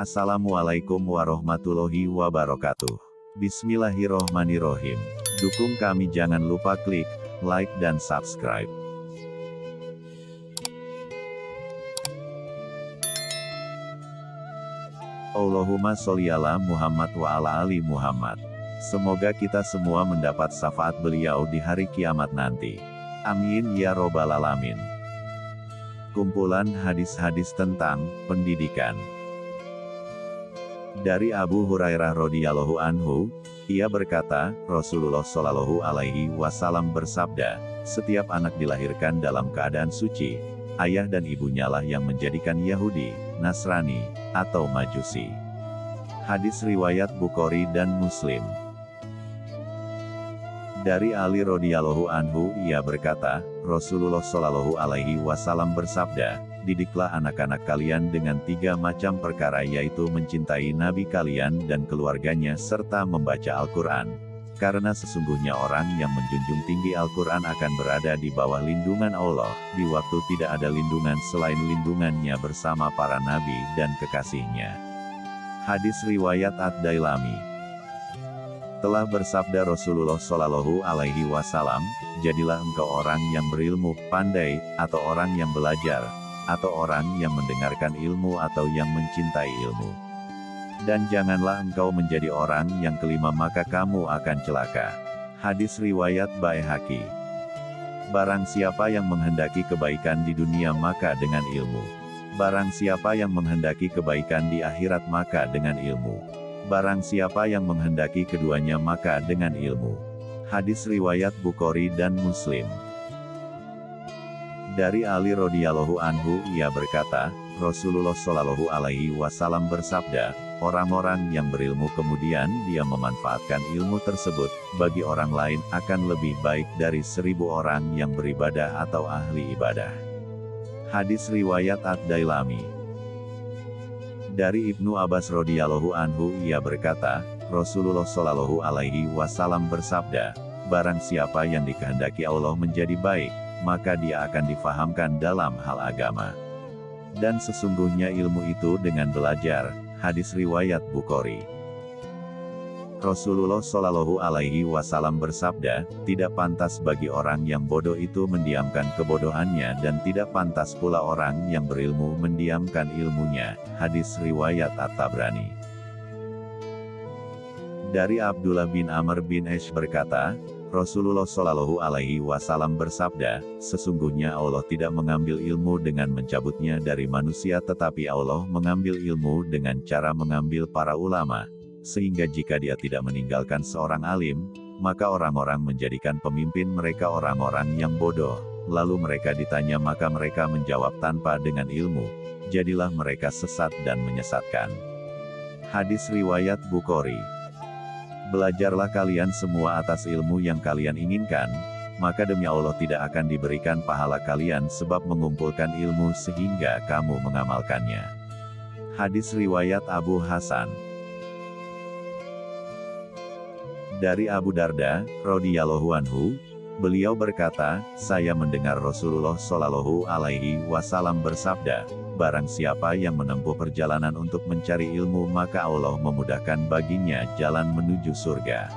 Assalamualaikum warahmatullahi wabarakatuh. Bismillahirrohmanirrohim. Dukung kami jangan lupa klik like dan subscribe. Allahumma sholli ala Muhammad wa ala ali Muhammad. Semoga kita semua mendapat syafaat beliau di hari kiamat nanti. Amin ya robbal alamin. Kumpulan hadis-hadis tentang pendidikan. Dari Abu Hurairah radhiyallahu anhu, ia berkata, Rasulullah shallallahu alaihi wasallam bersabda, setiap anak dilahirkan dalam keadaan suci, ayah dan ibunya lah yang menjadikan Yahudi, Nasrani, atau Majusi. Hadis riwayat Bukhari dan Muslim. Dari Ali radhiyallahu anhu, ia berkata, Rasulullah shallallahu alaihi wasallam bersabda, didiklah anak-anak kalian dengan tiga macam perkara yaitu mencintai Nabi kalian dan keluarganya serta membaca Al-Quran. Karena sesungguhnya orang yang menjunjung tinggi Al-Quran akan berada di bawah lindungan Allah, di waktu tidak ada lindungan selain lindungannya bersama para nabi dan kekasihnya. Hadis Riwayat Ad-Dailami telah bersabda Rasulullah Shallallahu Alaihi Wasallam, jadilah engkau orang yang berilmu, pandai, atau orang yang belajar, atau orang yang mendengarkan ilmu atau yang mencintai ilmu. Dan janganlah engkau menjadi orang yang kelima maka kamu akan celaka. Hadis Riwayat Baihaqi Barang siapa yang menghendaki kebaikan di dunia maka dengan ilmu. Barang siapa yang menghendaki kebaikan di akhirat maka dengan ilmu. Barang siapa yang menghendaki keduanya maka dengan ilmu. Hadis Riwayat Bukhari dan Muslim dari Ali radhiyallahu anhu ia berkata, Rasulullah shallallahu alaihi wasallam bersabda, orang-orang yang berilmu kemudian dia memanfaatkan ilmu tersebut, bagi orang lain akan lebih baik dari seribu orang yang beribadah atau ahli ibadah. Hadis Riwayat Ad-Dailami Dari Ibnu Abbas radhiyallahu anhu ia berkata, Rasulullah shallallahu alaihi wasallam bersabda, barang siapa yang dikehendaki Allah menjadi baik, maka dia akan difahamkan dalam hal agama. Dan sesungguhnya ilmu itu dengan belajar, hadis riwayat Bukhari. Rasulullah Shallallahu Alaihi Wasallam bersabda, tidak pantas bagi orang yang bodoh itu mendiamkan kebodohannya dan tidak pantas pula orang yang berilmu mendiamkan ilmunya. Hadis riwayat At-Tabrani. Dari Abdullah bin Amr bin Esh berkata, Rasulullah Shallallahu Alaihi Wasallam bersabda, sesungguhnya Allah tidak mengambil ilmu dengan mencabutnya dari manusia tetapi Allah mengambil ilmu dengan cara mengambil para ulama, sehingga jika dia tidak meninggalkan seorang alim, maka orang-orang menjadikan pemimpin mereka orang-orang yang bodoh, lalu mereka ditanya maka mereka menjawab tanpa dengan ilmu, jadilah mereka sesat dan menyesatkan. Hadis Riwayat Bukhari Belajarlah kalian semua atas ilmu yang kalian inginkan, maka demi Allah tidak akan diberikan pahala kalian sebab mengumpulkan ilmu sehingga kamu mengamalkannya. Hadis Riwayat Abu Hasan Dari Abu Darda, radhiyallahu anhu, beliau berkata, saya mendengar Rasulullah Shallallahu Alaihi Wasallam bersabda, barang siapa yang menempuh perjalanan untuk mencari ilmu maka Allah memudahkan baginya jalan menuju surga.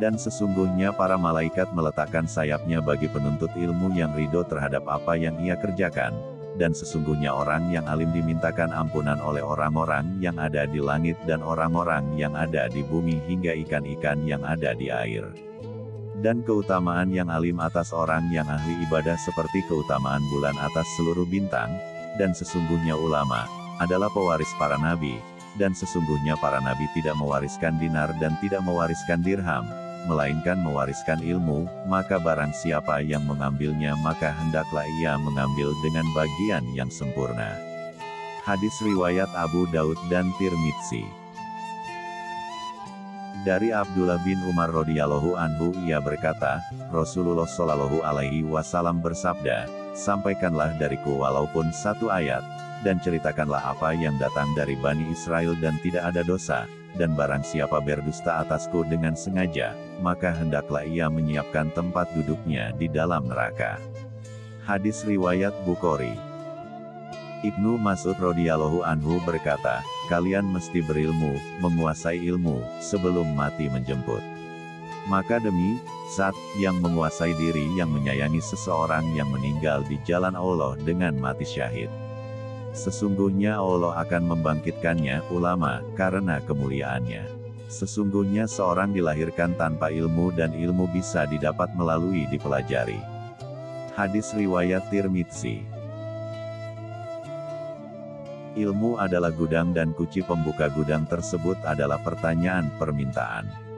Dan sesungguhnya para malaikat meletakkan sayapnya bagi penuntut ilmu yang ridho terhadap apa yang ia kerjakan, dan sesungguhnya orang yang alim dimintakan ampunan oleh orang-orang yang ada di langit dan orang-orang yang ada di bumi hingga ikan-ikan yang ada di air. Dan keutamaan yang alim atas orang yang ahli ibadah seperti keutamaan bulan atas seluruh bintang, dan sesungguhnya ulama, adalah pewaris para nabi, dan sesungguhnya para nabi tidak mewariskan dinar dan tidak mewariskan dirham, melainkan mewariskan ilmu, maka barang siapa yang mengambilnya maka hendaklah ia mengambil dengan bagian yang sempurna. Hadis Riwayat Abu Daud dan Tirmidzi dari Abdullah bin Umar radhiyallahu anhu ia berkata, Rasulullah shallallahu alaihi wasallam bersabda, sampaikanlah dariku walaupun satu ayat, dan ceritakanlah apa yang datang dari Bani Israel dan tidak ada dosa, dan barang siapa berdusta atasku dengan sengaja, maka hendaklah ia menyiapkan tempat duduknya di dalam neraka. Hadis Riwayat Bukhari Ibnu Mas'ud radhiyallahu anhu berkata, kalian mesti berilmu, menguasai ilmu, sebelum mati menjemput. Maka demi, saat yang menguasai diri yang menyayangi seseorang yang meninggal di jalan Allah dengan mati syahid. Sesungguhnya Allah akan membangkitkannya, ulama, karena kemuliaannya. Sesungguhnya seorang dilahirkan tanpa ilmu dan ilmu bisa didapat melalui dipelajari. Hadis Riwayat Tirmidzi Ilmu adalah gudang dan kunci pembuka gudang tersebut adalah pertanyaan permintaan.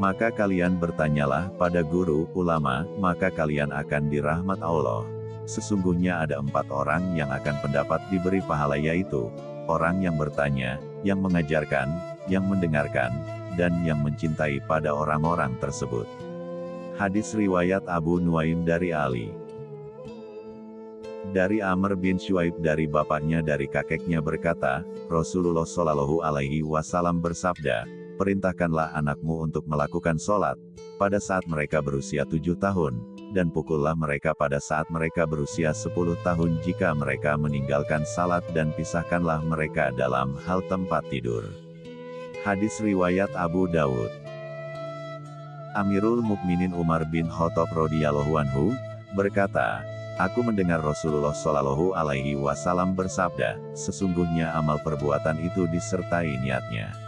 Maka kalian bertanyalah pada guru, ulama, maka kalian akan dirahmat Allah. Sesungguhnya ada empat orang yang akan pendapat diberi pahala yaitu, orang yang bertanya, yang mengajarkan, yang mendengarkan, dan yang mencintai pada orang-orang tersebut. Hadis Riwayat Abu Nuaim dari Ali dari Amr bin Shuaib dari bapaknya dari kakeknya berkata, Rasulullah Shallallahu Alaihi Wasallam bersabda, perintahkanlah anakmu untuk melakukan sholat, pada saat mereka berusia tujuh tahun, dan pukullah mereka pada saat mereka berusia sepuluh tahun jika mereka meninggalkan salat dan pisahkanlah mereka dalam hal tempat tidur. Hadis Riwayat Abu Dawud Amirul Mukminin Umar bin Khattab radhiyallahu anhu berkata, Aku mendengar Rasulullah Shallallahu Alaihi Wasallam bersabda, sesungguhnya amal perbuatan itu disertai niatnya.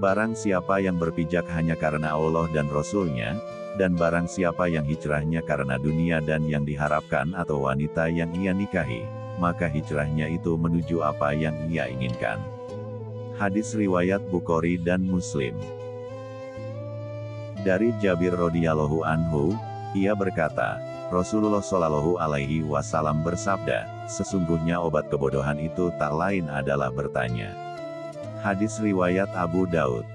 Barang siapa yang berpijak hanya karena Allah dan Rasulnya, dan barang siapa yang hijrahnya karena dunia dan yang diharapkan atau wanita yang ia nikahi, maka hijrahnya itu menuju apa yang ia inginkan. Hadis Riwayat Bukhari dan Muslim Dari Jabir radhiyallahu anhu, ia berkata, Rasulullah Shallallahu Alaihi Wasallam bersabda, sesungguhnya obat kebodohan itu tak lain adalah bertanya. Hadis Riwayat Abu Daud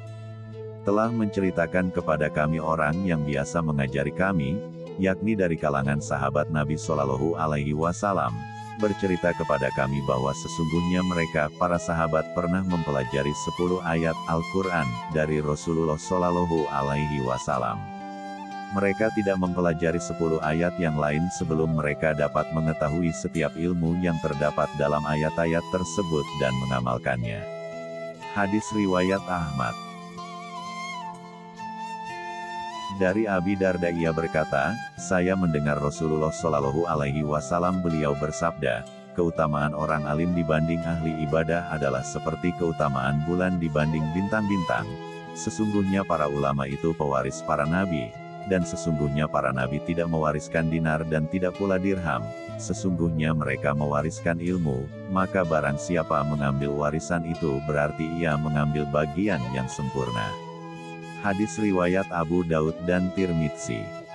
telah menceritakan kepada kami orang yang biasa mengajari kami, yakni dari kalangan sahabat Nabi Shallallahu Alaihi Wasallam, bercerita kepada kami bahwa sesungguhnya mereka, para sahabat pernah mempelajari 10 ayat Al-Quran dari Rasulullah Shallallahu Alaihi Wasallam. Mereka tidak mempelajari 10 ayat yang lain sebelum mereka dapat mengetahui setiap ilmu yang terdapat dalam ayat-ayat tersebut dan mengamalkannya. Hadis Riwayat Ahmad Dari Abi Darda ia berkata, saya mendengar Rasulullah Shallallahu Alaihi Wasallam beliau bersabda, keutamaan orang alim dibanding ahli ibadah adalah seperti keutamaan bulan dibanding bintang-bintang. Sesungguhnya para ulama itu pewaris para nabi, dan sesungguhnya para nabi tidak mewariskan dinar dan tidak pula dirham, sesungguhnya mereka mewariskan ilmu, maka barang siapa mengambil warisan itu berarti ia mengambil bagian yang sempurna. Hadis Riwayat Abu Daud dan Tirmidzi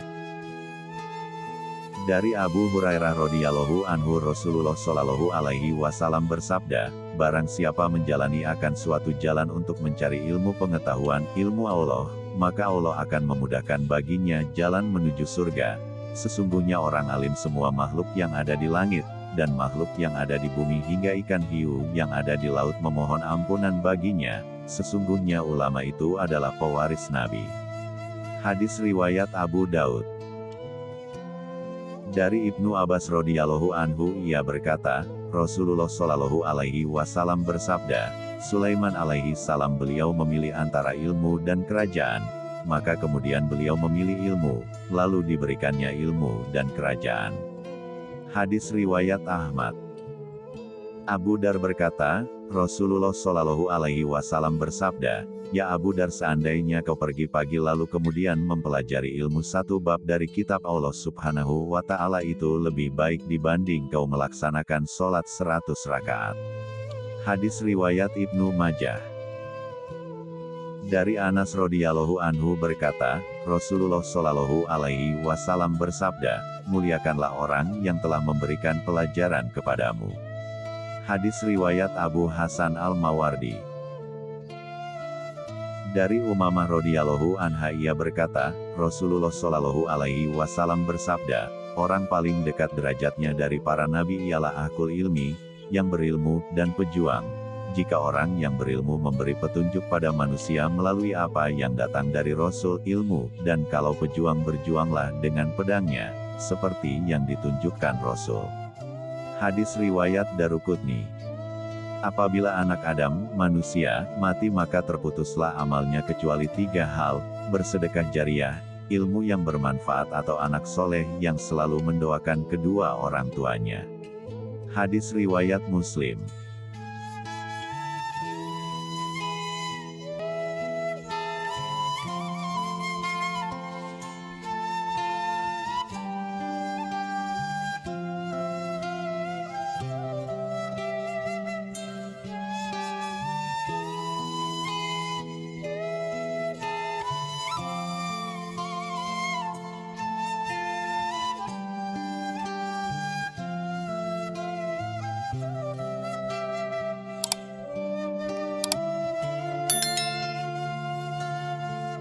dari Abu Hurairah radhiyallahu anhu Rasulullah shallallahu alaihi wasallam bersabda, barang siapa menjalani akan suatu jalan untuk mencari ilmu pengetahuan, ilmu Allah, maka Allah akan memudahkan baginya jalan menuju surga, Sesungguhnya orang alim semua makhluk yang ada di langit, dan makhluk yang ada di bumi hingga ikan hiu yang ada di laut memohon ampunan baginya, sesungguhnya ulama itu adalah pewaris Nabi. Hadis Riwayat Abu Daud Dari Ibnu Abbas radhiyallahu anhu ia berkata, Rasulullah shallallahu alaihi wasallam bersabda, Sulaiman alaihi salam beliau memilih antara ilmu dan kerajaan, maka kemudian beliau memilih ilmu, lalu diberikannya ilmu dan kerajaan. Hadis Riwayat Ahmad Abu Dar berkata, Rasulullah Shallallahu Alaihi Wasallam bersabda, Ya Abu Dar seandainya kau pergi pagi lalu kemudian mempelajari ilmu satu bab dari kitab Allah Subhanahu wa Ta'ala itu lebih baik dibanding kau melaksanakan sholat seratus rakaat. Hadis Riwayat Ibnu Majah dari Anas radhiyallahu anhu berkata, Rasulullah shallallahu alaihi wasallam bersabda, muliakanlah orang yang telah memberikan pelajaran kepadamu. Hadis riwayat Abu Hasan al-Mawardi. Dari Umamah radhiyallahu anha ia berkata, Rasulullah shallallahu alaihi wasallam bersabda, orang paling dekat derajatnya dari para nabi ialah akul ilmi, yang berilmu dan pejuang jika orang yang berilmu memberi petunjuk pada manusia melalui apa yang datang dari Rasul ilmu, dan kalau pejuang berjuanglah dengan pedangnya, seperti yang ditunjukkan Rasul. Hadis Riwayat Darukutni Apabila anak Adam, manusia, mati maka terputuslah amalnya kecuali tiga hal, bersedekah jariah, ilmu yang bermanfaat atau anak soleh yang selalu mendoakan kedua orang tuanya. Hadis Riwayat Muslim